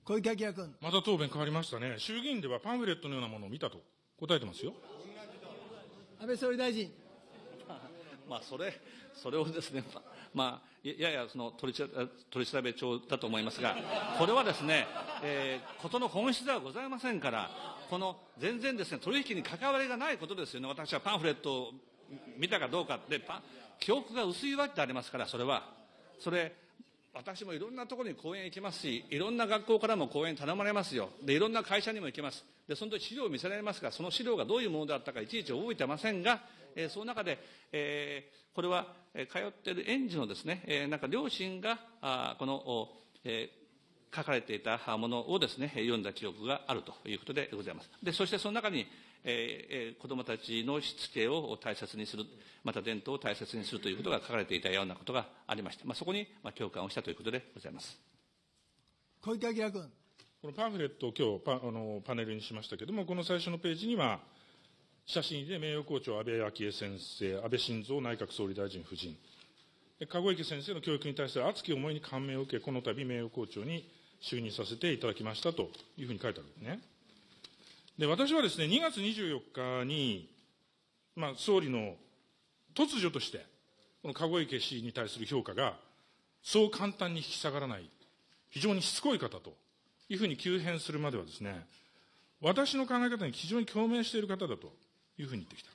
小池晃君。また答弁変わりましたね。衆議院ではパンフレットのようなものを見たと答えてますよ。安倍総理大臣。まあ、それ、それをですね、まあ、ややその取り取り調べ帳だと思いますが、これはですね、えー、ことの本質ではございませんから、この全然ですね、取引に関わりがないことですよね、私はパンフレットを見たかどうかで、記憶が薄いわけでありますから、それは。それ、私もいろんなところに講演行きますし、いろんな学校からも講演頼まれますよ。で、いろんな会社にも行きます。で、その時資料を見せられますが、その資料がどういうものだったかいちいち覚えてませんが、えー、その中で、えー、これは、えー、通っている園児のですね、えー、なんか両親が、あこの、えー、書かれていたものをですね、読んだ記憶があるということでございます。で、そしてその中に、えー、子どもたちのしつけを大切にする、また伝統を大切にするということが書かれていたようなことがありまして、まあ、そこに、まあ、共感をしたということでございます。小池晃君。このパンフレットを今日パあのパネルにしましたけれども、この最初のページには、写真で名誉校長安倍昭恵先生、安倍晋三内閣総理大臣夫人、籠池先生の教育に対する熱き思いに感銘を受け、この度名誉校長に就任させていただきましたというふうに書いてあるんですね。で、私はですね、2月24日に、まあ、総理の突如として、この籠池氏に対する評価が、そう簡単に引き下がらない、非常にしつこい方というふうに急変するまではですね、私の考え方に非常に共鳴している方だというふうに言ってきた。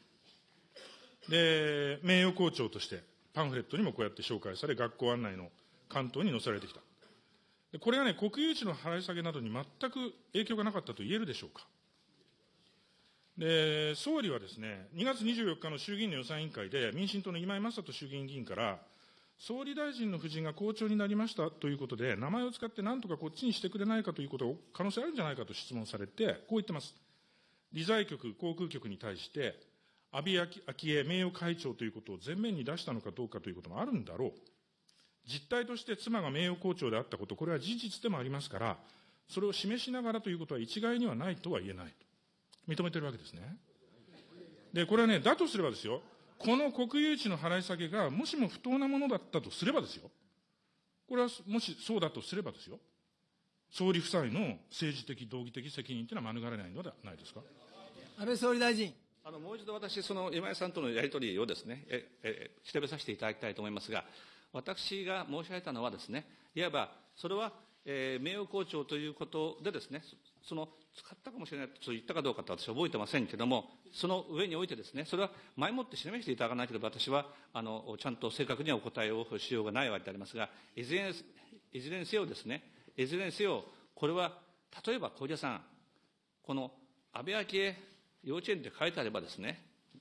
で、名誉校長としてパンフレットにもこうやって紹介され、学校案内の関東に載せられてきた。でこれがね、国有地の払い下げなどに全く影響がなかったと言えるでしょうか。で、総理はですね、2月24日の衆議院の予算委員会で、民進党の今井正人衆議院議員から、総理大臣の夫人が校長になりましたということで、名前を使ってなんとかこっちにしてくれないかということ可能性あるんじゃないかと質問されて、こう言ってます。理財局、航空局に対して、安倍昭恵名誉会長ということを前面に出したのかどうかということもあるんだろう。実態として妻が名誉校長であったこと、これは事実でもありますから、それを示しながらということは一概にはないとは言えないと。認めてるわけですね。で、これはね、だとすればですよ、この国有地の払い下げが、もしも不当なものだったとすればですよ、これはもしそうだとすればですよ、総理夫妻の政治的、道義的責任というのは免れないのではないですか。安倍総理大臣。あのもう一度私、その今井さんとのやり取りをですね、ええ調べさせていただきたいと思いますが、私が申し上げたのはですね、いわば、それは、えー、名誉校長ということでですね、その使ったかもしれないと言ったかどうかと私は覚えてませんけれども、その上においてですね、それは前もって示していただかなければ、私はあのちゃんと正確にはお答えをしようがないわけでありますが、いずれいずれにせよですね、いずれにせよ、これは例えば小出さん、この安倍昭恵幼稚園って書いてあればですね、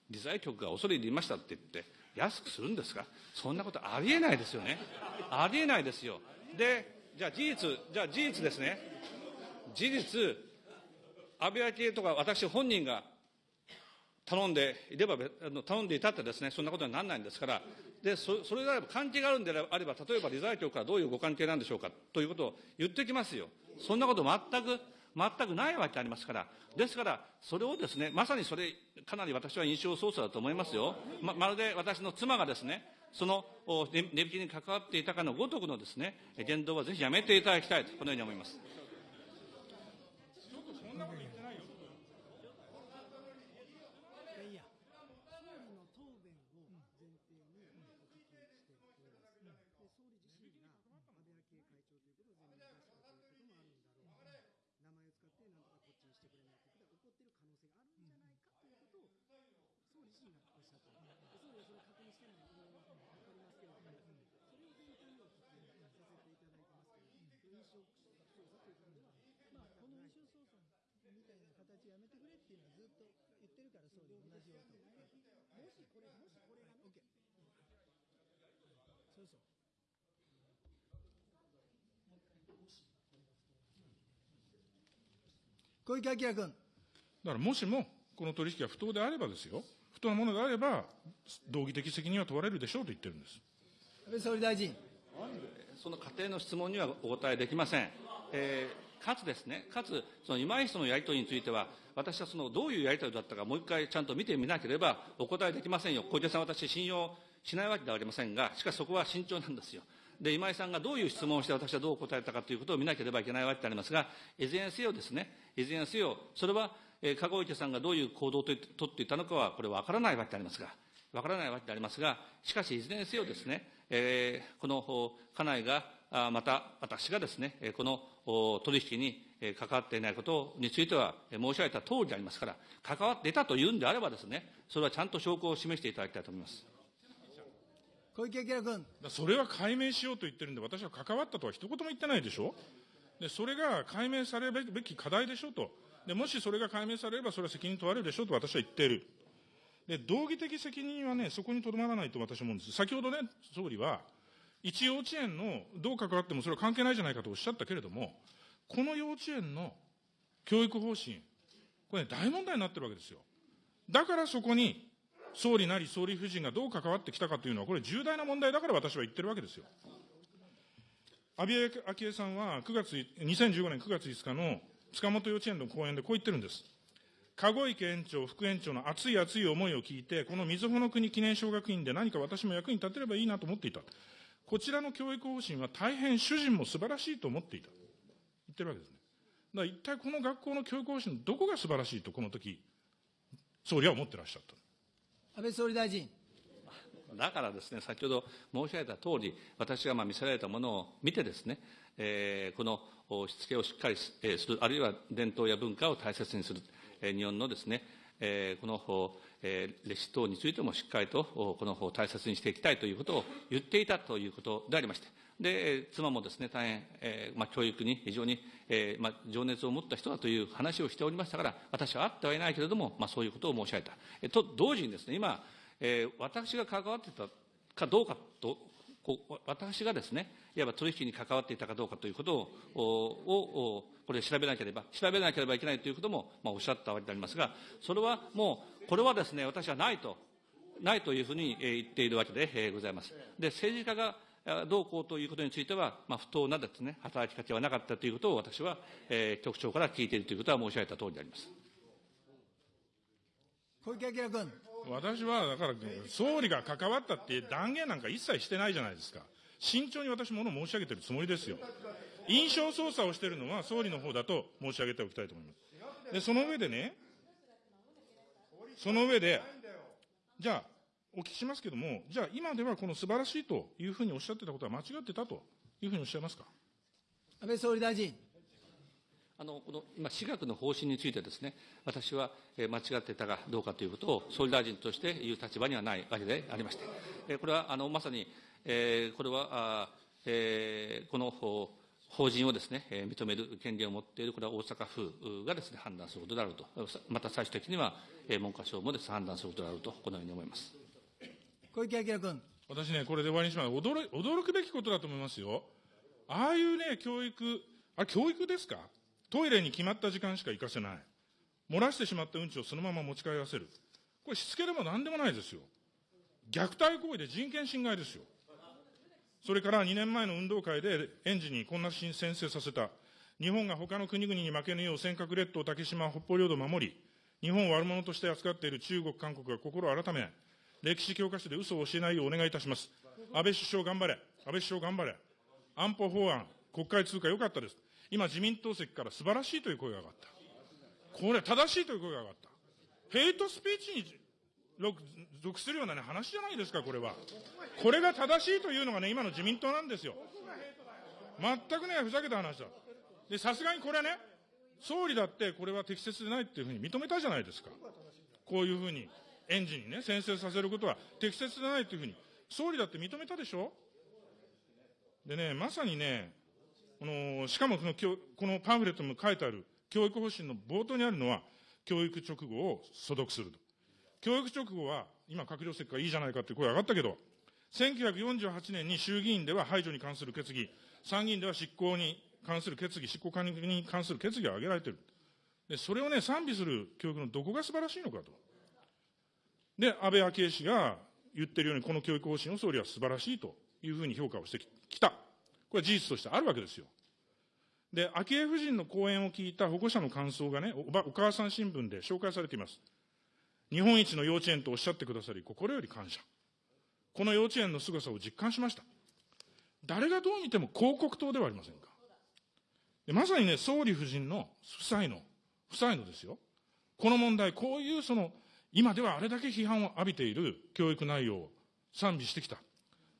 理財局が恐れ入りましたって言って、安くするんですか？そんなことありえないですよね。ありえないですよ。で、じゃあ事実、じゃあ事実ですね。事実、安倍昭恵とか私本人が頼んでいれば、頼んでいたってですね、そんなことにならないんですから、でそそれであれば、関係があるんであれば、例えば理財局からどういうご関係なんでしょうかということを言ってきますよ。そんなこと全く、全くないわけありますから、ですから、それをですね、まさにそれ、かなり私は印象操作だと思いますよ。ままるで私の妻がですね、その値引きに関わっていたかのごとくのですね、言動はぜひやめていただきたいと、このように思います。小池晃君。だからもしも、この取引が不当であればですよ、不当なものであれば、道義的責任は問われるでしょうと言ってるんです。安倍総理大臣。その仮定の質問にはお答えできません。えー、かつですね、かつ、その今井氏とのやり取りについては、私はそのどういうやり取りだったか、もう一回ちゃんと見てみなければお答えできませんよ。小池さん、私、信用しないわけではありませんが、しかしそこは慎重なんですよ。で、今井さんがどういう質問をして私はどう答えたかということを見なければいけないわけでありますが、いずれにせよですね、いずれにせよ、それは、えー、籠池さんがどういう行動をと取っていたのかは、これは分からないわけでありますが、分からないわけでありますが、しかし、いずれにせよですね、えー、この家内が、あまた私がですね、この取引に関わっていないことについては申し上げた通りでありますから、関わっていたというんであればですね、それはちゃんと証拠を示していただきたいと思います。小池晃君。それは解明しようと言ってるんで、私は関わったとは一言も言ってないでしょ？で、それが解明されるべき課題でしょと。で、もしそれが解明されれば、それは責任問われるでしょと私は言っている。で、道義的責任はね、そこにとどまらないと私は思うんです。先ほどね、総理は、一幼稚園のどう関わってもそれは関係ないじゃないかとおっしゃったけれども、この幼稚園の教育方針、これ、ね、大問題になってるわけですよ。だからそこに、総理なり総理夫人がどう関わってきたかというのは、これ重大な問題だから私は言ってるわけですよ。安倍昭恵さんは9月、2015年9月5日の塚本幼稚園の講演でこう言ってるんです。籠池園長、副園長の熱い熱い思いを聞いて、このみずほの国記念小学院で何か私も役に立てればいいなと思っていた。こちらの教育方針は大変主人も素晴らしいと思っていた。言ってるわけですね。だから一体この学校の教育方針のどこが素晴らしいとこの時、総理は思ってらっしゃった。安倍総理大臣。だからですね、先ほど申し上げた通り、私がまあ見せられたものを見てですね、えー、このしつけをしっかりする、あるいは伝統や文化を大切にする、えー、日本のですね、えー、このえ、歴史等についてもしっかりとこの大切にしていきたいということを言っていたということでありまして、で、妻もですね、大変、えー、ま、教育に非常に、えー、ま、情熱を持った人だという話をしておりましたから、私は会ってはいないけれども、ま、そういうことを申し上げた。えと、同時にですね、今、えー、私が関わっていたかどうかと、こ私がですね、いわば取引に関わっていたかどうかということ、をこれ調べなければ、調べなければいけないということも、まあ、おっしゃったわけでありますが、それはもう、これはですね、私はないと、ないというふうに言っているわけでございます。で、政治家がどうこうということについては、まあ、不当なですね、働きかけはなかったということを私は、えー、局長から聞いているということは申し上げたとおりであります。小池晃君。私は、だから、総理が関わったって断言なんか一切してないじゃないですか。慎重に私もの申し上げてるつもりですよ。印象操作をしているのは総理の方だと申し上げておきたいと思います。で、その上でね、その上で、じゃあ、お聞きしますけれども、じゃあ今ではこの素晴らしいというふうにおっしゃってたことは間違ってたというふうにおっしゃいますか？安倍総理大臣。あのこの今、私学の方針についてですね、私は間違ってたかどうかということを、総理大臣として言う立場にはないわけでありまして、これはあのまさに、えー、これは、あえー、この法人をですね、認める権利を持っている、これは大阪府がですね、判断することであると、また最終的には文科省もです、ね、判断することであると、このように思います。小池晃君。私ね、これで終わりにします。驚驚くべきことだと思いますよ。ああいうね、教育、あ、教育ですか？トイレに決まった時間しか行かせない。漏らしてしまったうんちをそのまま持ち帰らせる。これしつけでも何でもないですよ。虐待行為で人権侵害ですよ。それから2年前の運動会で園児にこんな申請させた。日本が他の国々に負けぬよう尖閣列島、竹島、北方領土を守り、日本を悪者として扱っている中国、韓国が心を改め、歴史教科書で嘘を教えないようお願いいたします。安倍首相頑張れ。安倍首相頑張れ。安保法案、国会通過良かったです。今自民党席から素晴らしいという声が上がった。これ正しいという声が上がった。ヘイトスピーチに属するような、ね、話じゃないですか、これは。これが正しいというのがね、今の自民党なんですよ。全くね、ふざけた話だ。で、さすがにこれね、総理だってこれは適切でないっていうふうに認めたじゃないですか。こういうふうに、園児にね、先生させることは適切でないというふうに、総理だって認めたでしょでね、まさにね、この、しかもこの、このパンフレットにも書いてある教育方針の冒頭にあるのは、教育直後を所読すると。教育直後は、今閣僚席からいいじゃないかって声上がったけど、1948年に衆議院では排除に関する決議、参議院では執行に関する決議、執行管理に関する決議が挙げられている。で、それをね、賛美する教育のどこが素晴らしいのかと。で、安倍昭恵氏が言ってるように、この教育方針を総理は素晴らしいというふうに評価をしてきた。これは事実としてあるわけですよ。で、昭恵夫人の講演を聞いた保護者の感想がね、おばお母さん新聞で紹介されています。日本一の幼稚園とおっしゃってくださり、心より感謝。この幼稚園の凄さを実感しました。誰がどう見ても広告塔ではありませんか。でまさにね、総理夫人の夫妻の、夫妻のですよ。この問題、こういうその、今ではあれだけ批判を浴びている教育内容を賛美してきた。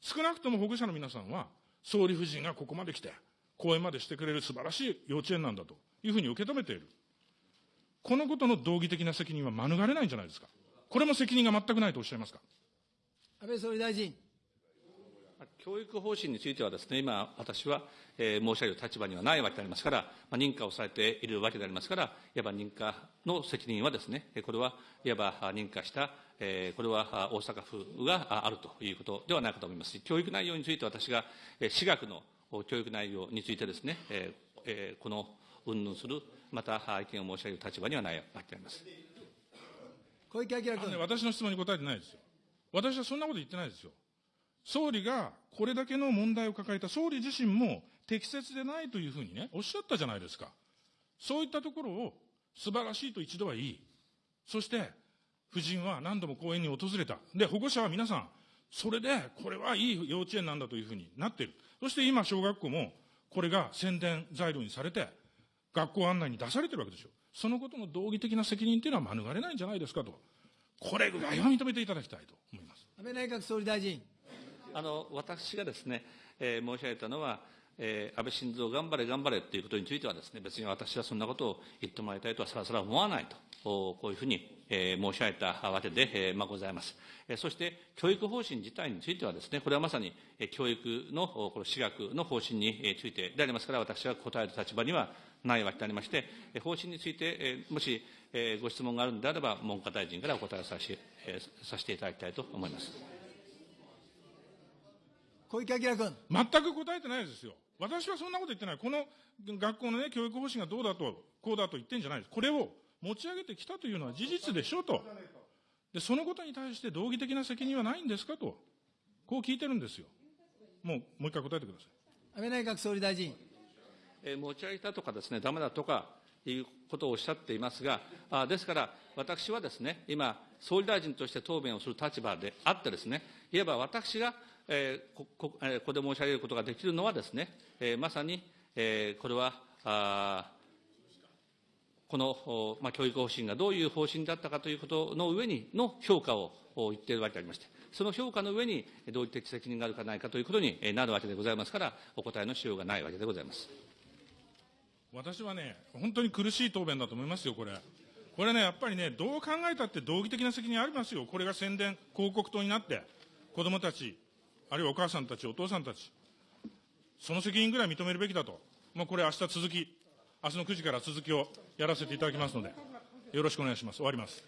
少なくとも保護者の皆さんは、総理夫人がここまで来て、講演までしてくれる素晴らしい幼稚園なんだというふうに受け止めている。このことの道義的な責任は免れないんじゃないですか？これも責任が全くないとおっしゃいますか？安倍総理大臣。教育方針についてはですね、今、私は、えー申し上げる立場にはないわけでありますから、まあ、認可をされているわけでありますから、いわば認可の責任はですね、えーこれはいわばあ認可した、えーこれはあ大阪府がああるということではないかと思いますし、教育内容について私が、えー私学のお教育内容についてですね、えーえーこの云々する、またあ意見を申し上げる立場にはないわけであります。小池晃君。ね私の質問に答えてないですよ。私はそんなこと言ってないですよ。総理がこれだけの問題を抱えた総理自身も適切でないというふうにね、おっしゃったじゃないですか。そういったところを素晴らしいと一度は言い、そして夫人は何度も講演に訪れた。で、保護者は皆さん、それでこれはいい幼稚園なんだというふうになっている。そして今小学校もこれが宣伝材料にされて、学校案内に出されてるわけですよ。そのことの道義的な責任というのは免れないんじゃないですかと。これぐらいは認めていただきたいと思います。安倍内閣総理大臣。あの私がですね、えー申し上げたのは、えー安倍晋三頑張れ頑張れということについてはですね、別に私はそんなことを言ってもらいたいとはさらさら思わないと、おこういうふうに、えー申し上げたわけで、えーまあ、ございます。えーそして、教育方針自体についてはですね、これはまさに、えー教育の、おこの私学の方針にえーついてでありますから、私は答える立場にはないわけでありまして、えー方針について、えーもし、えーご質問があるのであれば、文科大臣からお答えをさせ,、えーさせていただきたいと思います。小池晃君。全く答えてないですよ。私はそんなこと言ってない。この学校のね、教育方針がどうだと、こうだと言ってんじゃないです。これを持ち上げてきたというのは事実でしょと。で、そのことに対して道義的な責任はないんですかと。こう聞いてるんですよ。もう、もう一回答えてください。安倍内閣総理大臣。えー持ち上げたとかですね、ダメだとかいうことをおっしゃっていますが、あですから、私はですね、今、総理大臣として答弁をする立場であってですね、いわば私が、えーここえーここで申し上げることができるのはですね、えーまさに、えーこれは、あーこの、まあ、教育方針がどういう方針だったかということの上にの評価を言っているわけでありまして、その評価の上に同義的責任があるかないかということになるわけでございますから、お答えのしようがないわけでございます。私はね、本当に苦しい答弁だと思いますよ、これ。これね、やっぱりね、どう考えたって道義的な責任ありますよ。これが宣伝、広告塔になって、子供たち、あるいはお母さんたち、お父さんたち、その責任ぐらい認めるべきだと。もうこれ明日続き、明日の9時から続きをやらせていただきますので、よろしくお願いします。終わります。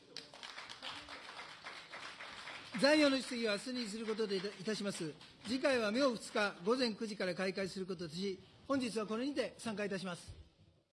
残余の質疑は明日にすることでいたします。次回は明2日午前9時から開会することとし、本日はこれにて参加いたします。